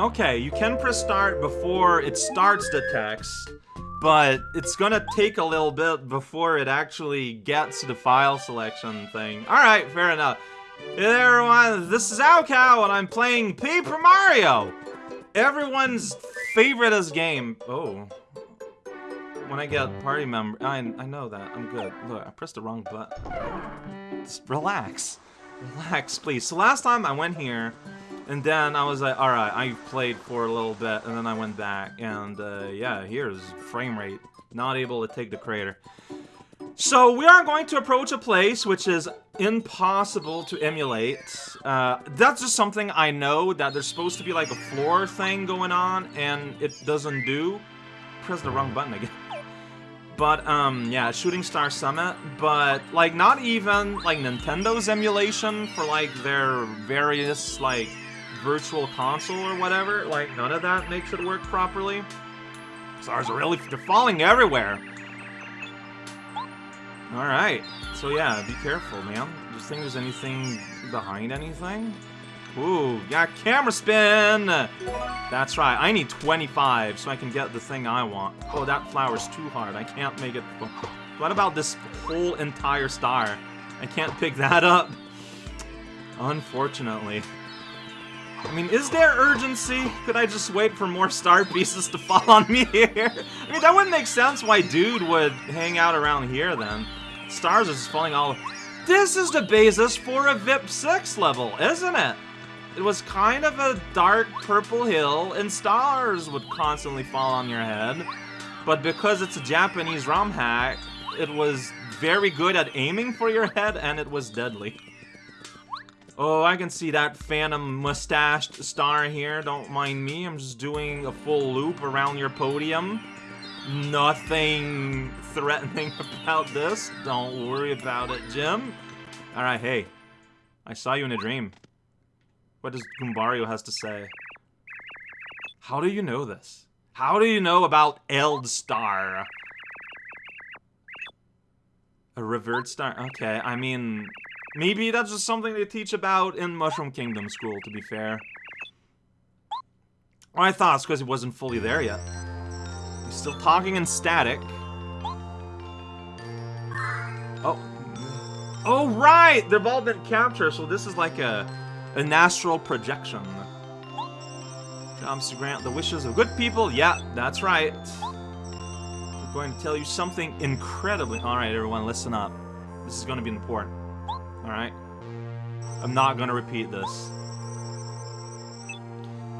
Okay, you can press start before it starts the text, but it's gonna take a little bit before it actually gets the file selection thing. Alright, fair enough. Hey there everyone, this is raocow and I'm playing Paper Mario! Everyone's favoriteest game. Oh. When I get party member, I, I know that, I'm good. Look, I pressed the wrong button. Just relax. Relax, please. So last time I went here, and then I was like, alright, I played for a little bit, and then I went back, and uh, yeah, here's frame rate. Not able to take the crater. So we are going to approach a place which is impossible to emulate. Uh, that's just something I know, that there's supposed to be like a floor thing going on, and it doesn't do. Press the wrong button again. But, um, yeah, Shooting Star Summit, but, like, not even, like, Nintendo's emulation for, like, their various, like, virtual console or whatever, like, none of that makes it work properly. Stars are really, they're falling everywhere. Alright, so yeah, be careful, man. Do you think there's anything behind anything? Ooh, yeah, camera spin! That's right, I need 25 so I can get the thing I want. Oh, that flower's too hard. I can't make it... What about this whole entire star? I can't pick that up. Unfortunately. I mean, is there urgency? Could I just wait for more star pieces to fall on me here? I mean, that wouldn't make sense why Dude would hang out around here then. Stars are just falling all... This is the basis for a VIP 6 level, isn't it? It was kind of a dark purple hill, and stars would constantly fall on your head. But because it's a Japanese ROM hack, it was very good at aiming for your head, and it was deadly. Oh, I can see that phantom mustached star here. Don't mind me. I'm just doing a full loop around your podium. Nothing threatening about this. Don't worry about it, Jim. Alright, hey. I saw you in a dream. What does Goombario has to say? How do you know this? How do you know about Eldstar? A revered star? Okay, I mean... Maybe that's just something they teach about in Mushroom Kingdom school, to be fair. Well, I thought it's because he wasn't fully there yet. He's still talking in static. Oh. Oh, right! They've all been captured, so this is like a an astral projection. Comes to grant the wishes of good people. Yeah, that's right. I'm going to tell you something incredibly... Alright, everyone, listen up. This is going to be important. Alright? I'm not to repeat this.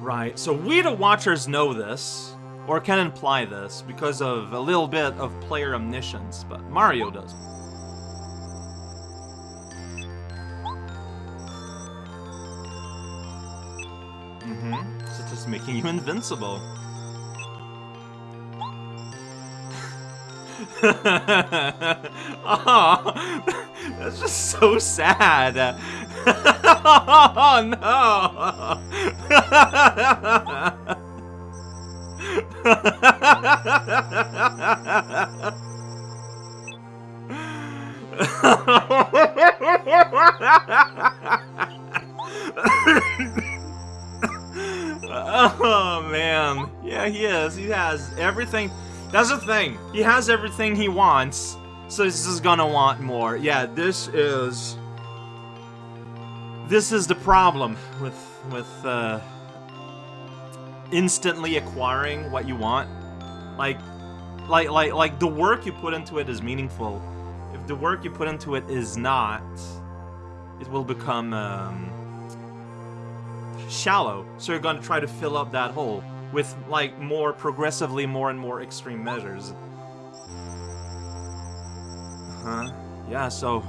Right, so we the watchers know this, or can imply this, because of a little bit of player omniscience, but Mario doesn't. Mm-hmm. Such just making you invincible. oh, that's just so sad. oh no. oh man. Yeah, he is. He has everything. That's the thing. He has everything he wants, so this is gonna want more. Yeah, this is... This is the problem with, with, uh... Instantly acquiring what you want. Like, like, like, like, the work you put into it is meaningful. If the work you put into it is not, it will become, um... Shallow. So you're gonna try to fill up that hole with, like, more progressively more and more extreme measures. Huh? Yeah, so,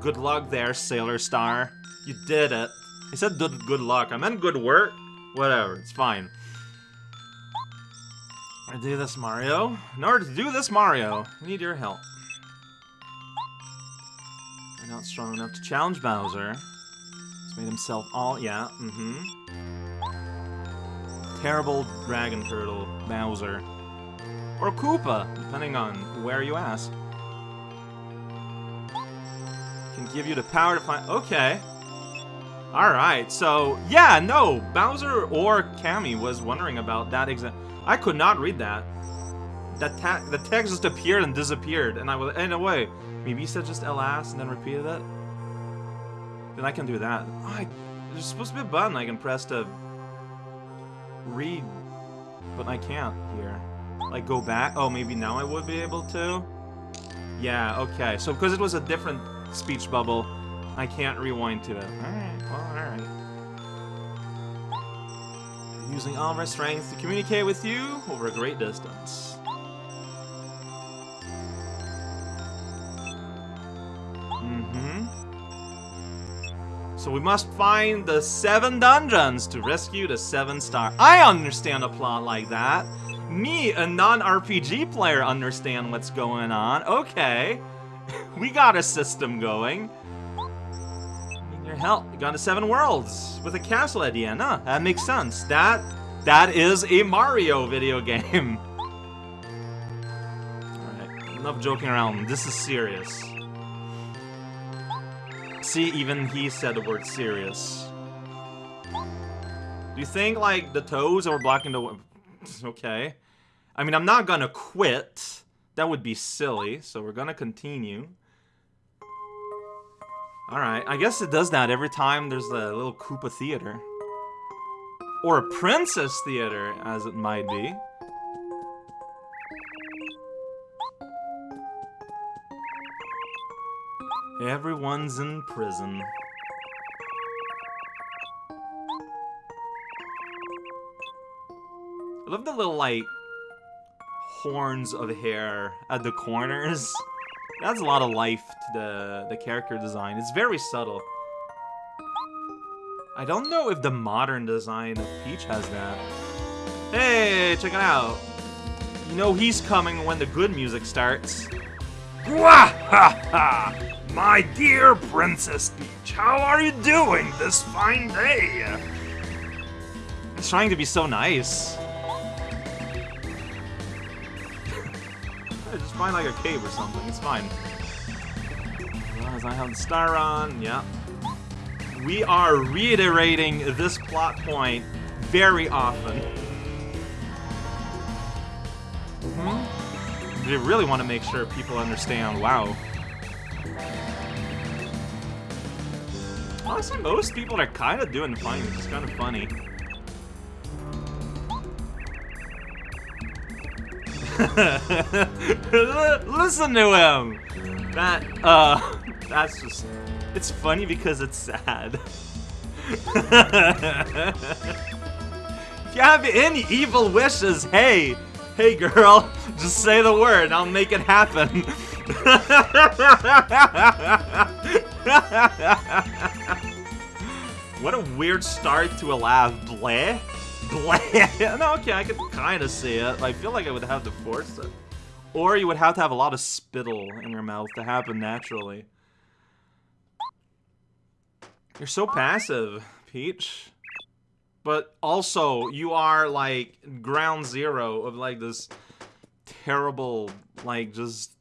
good luck there, Sailor Star. You did it. I said good, good luck. I meant good work. Whatever, it's fine. I do this, Mario. In order to do this, Mario, we need your help. You're not strong enough to challenge Bowser. He's made himself all... Yeah, mm-hmm terrible dragon turtle, Bowser. Or Koopa, depending on where you ask. Can give you the power to find- okay. Alright, so, yeah, no, Bowser or Kammy was wondering about that exact... I could not read that. That the text just appeared and disappeared, and I was, in a way, maybe said just LS and then repeated it? Then I can do that. Oh, I, there's supposed to be a button I can press to read, but I can't here. Like, go back? Oh, maybe now I would be able to? Yeah, okay. So, because it was a different speech bubble, I can't rewind to it. Alright, well, alright. Using all my strength to communicate with you over a great distance. Mm-hmm. So we must find the seven dungeons to rescue the seven star. I understand a plot like that. Me, a non-RPG player, understand what's going on. Okay. We got a system going your help. You got to seven worlds with a castle at the end. Huh? That makes sense. That that is a Mario video game. Alright, enough joking around. This is serious. See, even he said the word serious. Do you think, like, the toes are blocking the... okay. I mean, I'm not gonna quit. That would be silly, so we're gonna continue. Alright, I guess it does that every time there's a little Koopa Theater. Or a Princess Theater, as it might be. Everyone's in prison. I love the little, like, horns of hair at the corners. That's a lot of life to the, the character design. It's very subtle. I don't know if the modern design of Peach has that. Hey, check it out. You know he's coming when the good music starts. Ha ha! My dear Princess Peach, how are you doing this fine day? He's trying to be so nice. Find like a cave or something. It's fine. As long as I have the star on, yeah. We are reiterating this plot point very often. Hmm? We really want to make sure people understand. Wow. Honestly, most people are kind of doing fine, is kind of funny. Listen to him! That, uh, that's just, it's funny because it's sad. if you have any evil wishes, hey, hey girl, just say the word, I'll make it happen. what a weird start to a laugh, bleh. no, okay, I could kind of see it. I feel like I would have to force it. Or you would have to have a lot of spittle in your mouth to happen naturally. You're so passive, Peach. But also, you are, like, ground zero of, like, this terrible, like, just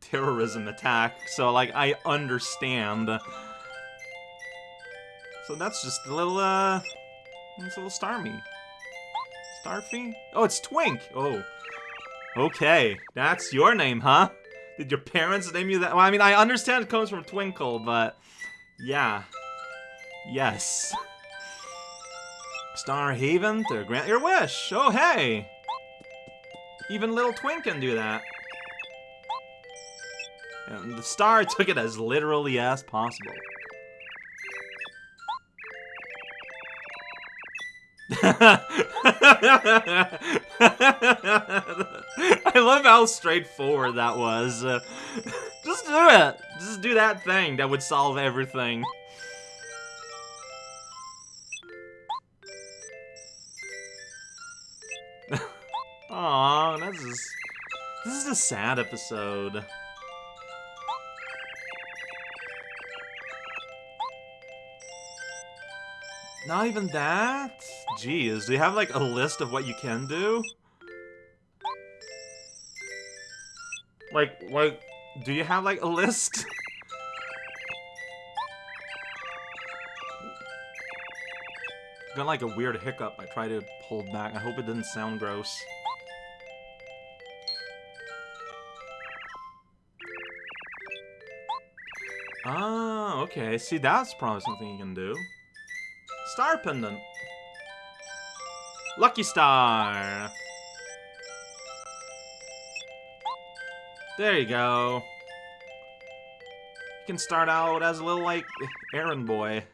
terrorism attack. So, like, I understand. So that's just a little, uh, it's a little Starmie. Starfy? Oh, it's Twink! Oh. Okay, that's your name, huh? Did your parents name you that? Well, I mean, I understand it comes from Twinkle, but... Yeah. Yes. Star Haven to grant your wish! Oh, hey! Even little Twink can do that. And the star took it as literally as possible. I love how straightforward that was. Uh, just do it. Just do that thing that would solve everything. Aw, this is... This is a sad episode. Not even that? Jeez, do you have like a list of what you can do? Like, like, do you have like a list? Got like a weird hiccup. I try to hold back. I hope it didn't sound gross. Ah, okay. See, that's probably something you can do. Star Pendant. Lucky Star. There you go. You can start out as a little, like, errand boy.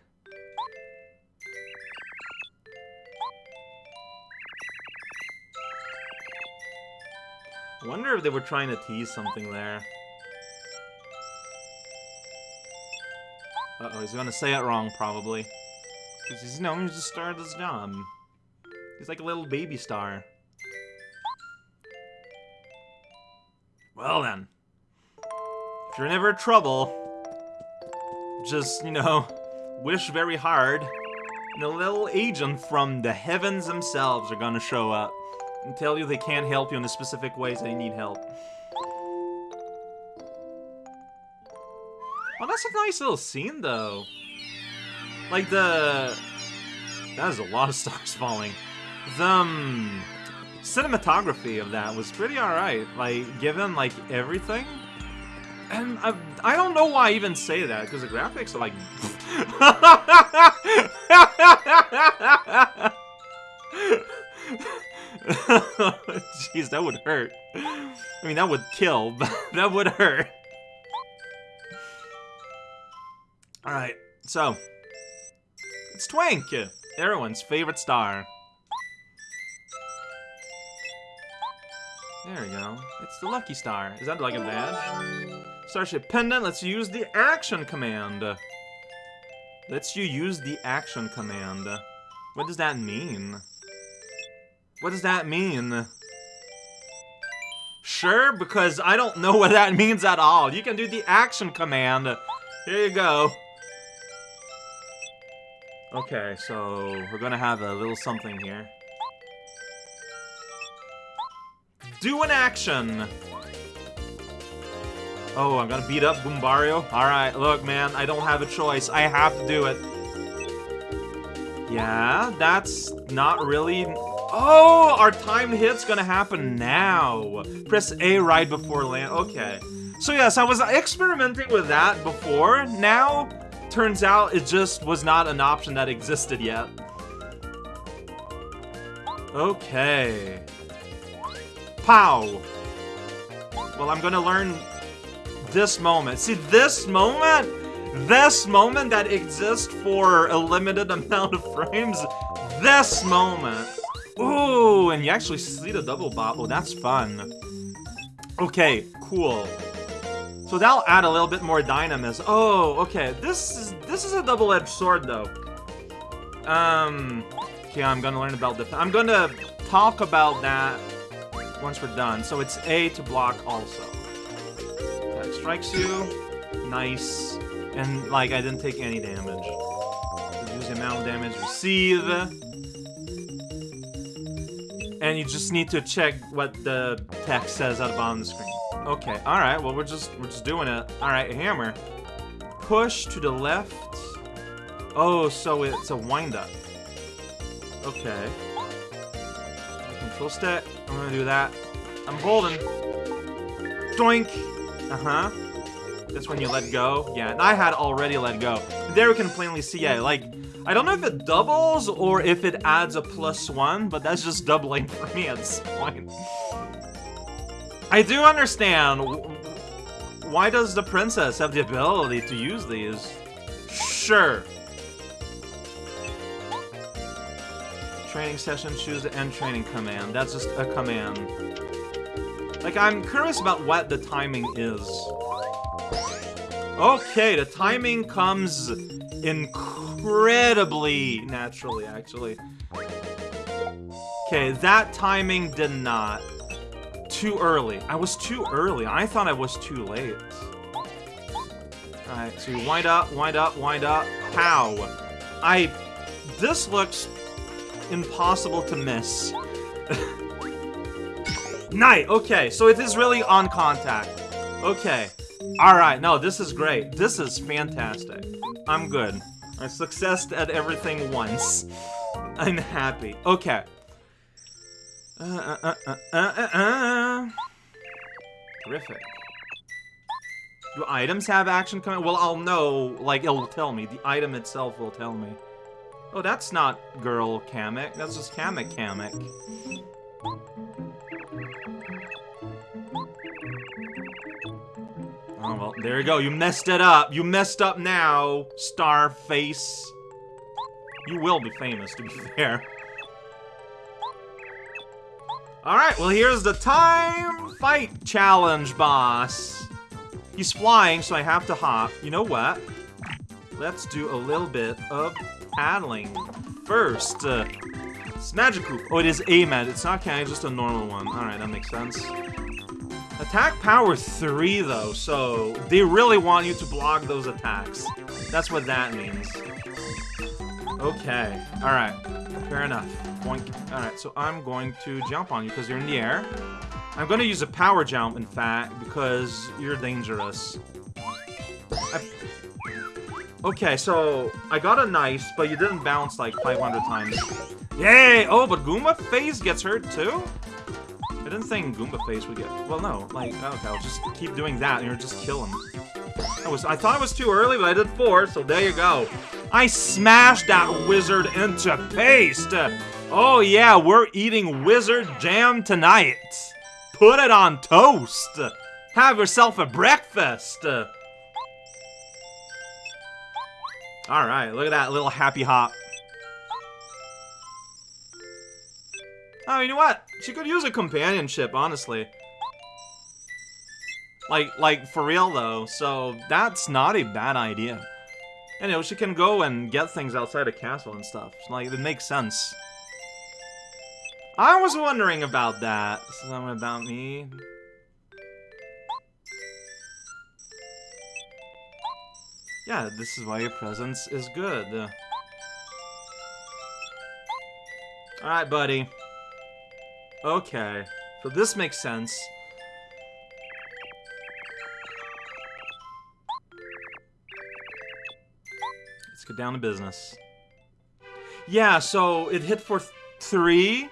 Wonder if they were trying to tease something there. Uh-oh, he's gonna say it wrong, probably. Because he's, you know, he's just started his job. He's like a little baby star. Well then. If you're in ever trouble, just, you know, wish very hard. And a little agent from the heavens themselves are gonna show up and tell you they can't help you in the specific ways they need help. Oh, that's a nice little scene, though. Like, the... That is a lot of stars falling. The um, cinematography of that was pretty alright. Like, given, like, everything. And I, I don't know why I even say that, because the graphics are like... Jeez, that would hurt. I mean, that would kill, but that would hurt. Alright, so. It's Twink, everyone's favorite star. There we go. It's the Lucky Star. Is that like a badge? Starship Pendant, let's use the action command. Let's you use the action command. What does that mean? What does that mean? Sure, because I don't know what that means at all. You can do the action command. Here you go. Okay, so we're gonna have a little something here. Do an action! Oh, I'm gonna beat up Goombario? Alright, look man, I don't have a choice. I have to do it. Yeah, that's not really... Oh, our timed hit's gonna happen now. Press A right before land. Okay. So yes, I was experimenting with that before. Now, Turns out it just was not an option that existed yet. Okay. Pow! Well, I'm gonna learn this moment. See, this moment, this moment that exists for a limited amount of frames, this moment. Ooh, and you actually see the double bop. Oh, that's fun. Okay, cool. So that'll add a little bit more dynamism. Oh, okay. This is this is a double-edged sword, though. Um, okay, I'm gonna learn about. I'm gonna talk about that once we're done. So it's A to block also. That strikes you. Nice. And, like, I didn't take any damage. Reduce the amount of damage received. And you just need to check what the text says at the bottom of the screen. Okay, alright, well we're just we're just doing it. Alright, hammer. Push to the left. Oh, so it's a wind-up. Okay. Control stick. I'm gonna do that. I'm holding. Doink! Uh-huh. That's when you let go. Yeah, and I had already let go. There we can plainly see, yeah, like, I don't know if it doubles or if it adds a plus one, but that's just doubling for me at this point. I do understand. Why does the princess have the ability to use these? Sure. Training session, choose the end training command. That's just a command. Like, I'm curious about what the timing is. Okay, the timing comes incredibly naturally, actually. Okay, that timing did not too early. I was too early. I thought I was too late. Alright, so you wind up, wind up, wind up. How? I... This looks impossible to miss. Night! Okay, so it is really on contact. Okay. Alright, no, this is great. This is fantastic. I'm good. I successed at everything once. I'm happy. Okay. Uh, uh, uh, uh, uh, uh, uh. Terrific. Do items have action coming? Well, I'll know. Like, it'll tell me. The item itself will tell me. Oh, that's not girl Kamek. That's just Kamek Kamek. Oh, well, there you go. You messed it up. You messed up now, Starface. You will be famous, to be fair. Alright, well here's the time fight challenge, boss. He's flying, so I have to hop. You know what? Let's do a little bit of paddling. First, uh, Magikarp. Oh, it is a mag. It's not Kang, just a normal one. Alright, that makes sense. Attack power 3, though, so they really want you to block those attacks. That's what that means. Okay, alright. Fair enough. Alright, so I'm going to jump on you because you're in the air. I'm going to use a power jump, in fact, because you're dangerous. I... Okay, so I got a nice, but you didn't bounce like 500 times. Yay! Oh, but Goomba Face gets hurt too? I didn't think Goomba Face would get... Well, no. Like, okay, I'll just keep doing that and you'll just kill him. I, was, I thought it was too early, but I did four, so there you go. I smashed that wizard into paste! Oh yeah, we're eating wizard jam tonight. Put it on toast. Have yourself a breakfast. Alright, look at that little happy hop. Oh, you know what? She could use a companionship, honestly. Like, like, for real though, so that's not a bad idea. You know, she can go and get things outside a castle and stuff. Like, it makes sense. I was wondering about that. Something about me. Yeah, this is why your presence is good. Alright, buddy. Okay. So this makes sense. Let's get down to business. Yeah, so it hit for th three,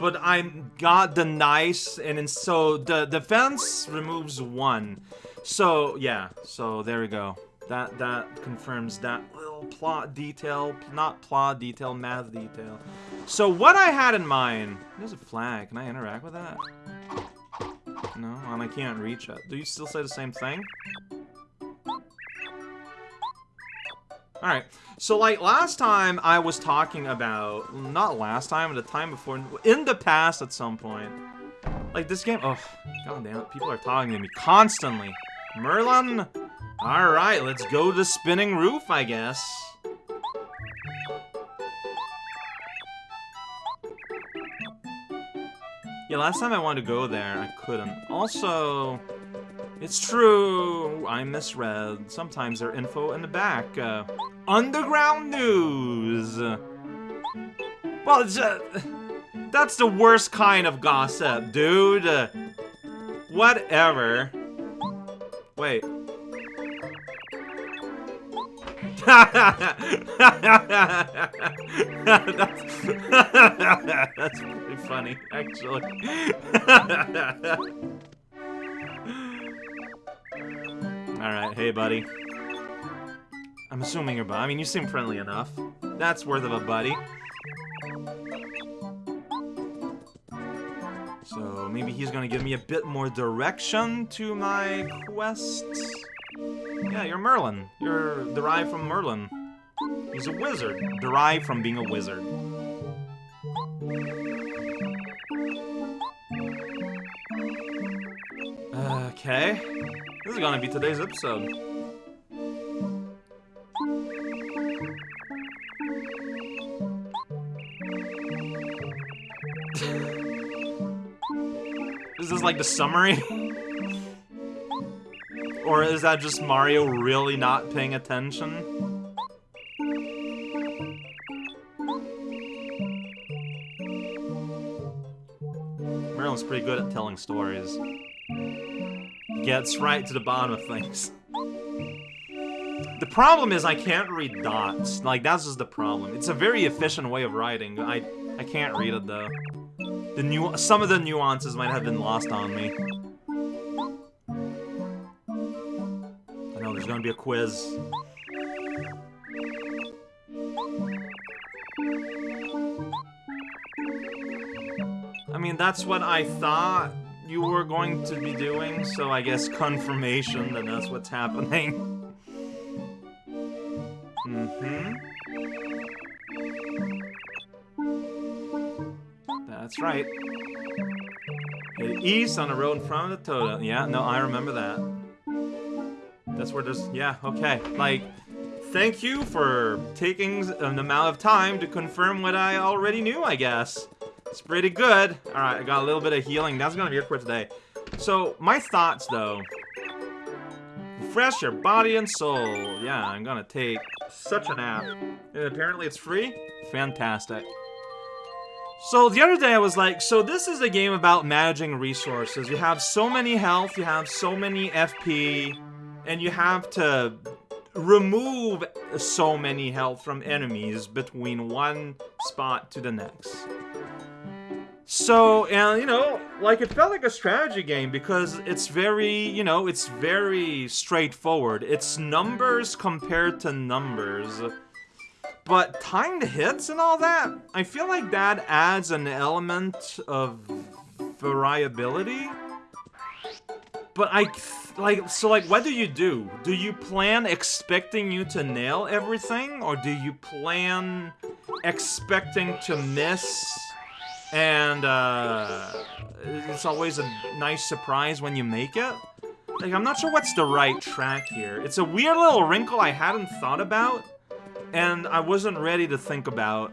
but I got the nice, and so the defense removes one. So yeah, so there we go. That that confirms that little plot detail, not plot detail, math detail. So what I had in mind, there's a flag. Can I interact with that? No, and I can't reach it. Do you still say the same thing? Alright, so like last time I was talking about, not last time, the time before, in the past at some point. Like this game, oh, god damn it, people are talking to me constantly. Merlon? Alright, let's go to spinning roof, I guess. Yeah, last time I wanted to go there, I couldn't. Also, it's true, I misread. Sometimes there's info in the back. Uh, underground news! Well, just, that's the worst kind of gossip, dude. Uh, whatever. Wait. that's, that's pretty funny, actually. Alright, hey buddy. I'm assuming you're I mean, you seem friendly enough. That's worth of a buddy. So, maybe he's gonna give me a bit more direction to my quest. Yeah, you're Merlon. You're derived from Merlin. He's a wizard, derived from being a wizard. Okay. This is gonna be today's episode. Is like the summary? Or is that just Mario really not paying attention? Merlon's pretty good at telling stories. Gets right to the bottom of things. The problem is I can't read dots. Like, that's just the problem. It's a very efficient way of writing. I I can't read it, though. The nu Some of the nuances might have been lost on me. I know, there's gonna be a quiz. I mean, that's what I thought you were going to be doing, so I guess confirmation that that's what's happening. right. Head east on the road in front of the totem. Yeah, no, I remember that. That's where there's... Yeah, okay. Like, thank you for taking an amount of time to confirm what I already knew, I guess. It's pretty good. Alright, I got a little bit of healing. That's gonna be it for today. So, my thoughts, though. Refresh your body and soul. Yeah, I'm gonna take such a nap. And apparently it's free? Fantastic. So the other day I was like, so this is a game about managing resources. You have so many health, you have so many FP, and you have to remove so many health from enemies between one spot to the next. So, and you know, like it felt like a strategy game because it's very, you know, it's very straightforward. It's numbers compared to numbers. But timed hits and all that, I feel like that adds an element of variability. But I, like, so like, what do you do? Do you plan expecting you to nail everything? Or do you plan expecting to miss and uh, it's always a nice surprise when you make it. Like, I'm not sure what's the right track here. It's a weird little wrinkle I hadn't thought about, and I wasn't ready to think about.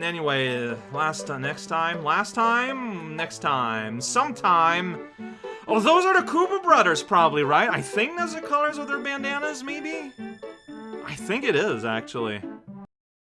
Anyway, last uh, next time, last time, next time, sometime. Oh, those are the Koopa brothers, probably, right? I think that's the colors of their bandanas, maybe? I think it is, actually.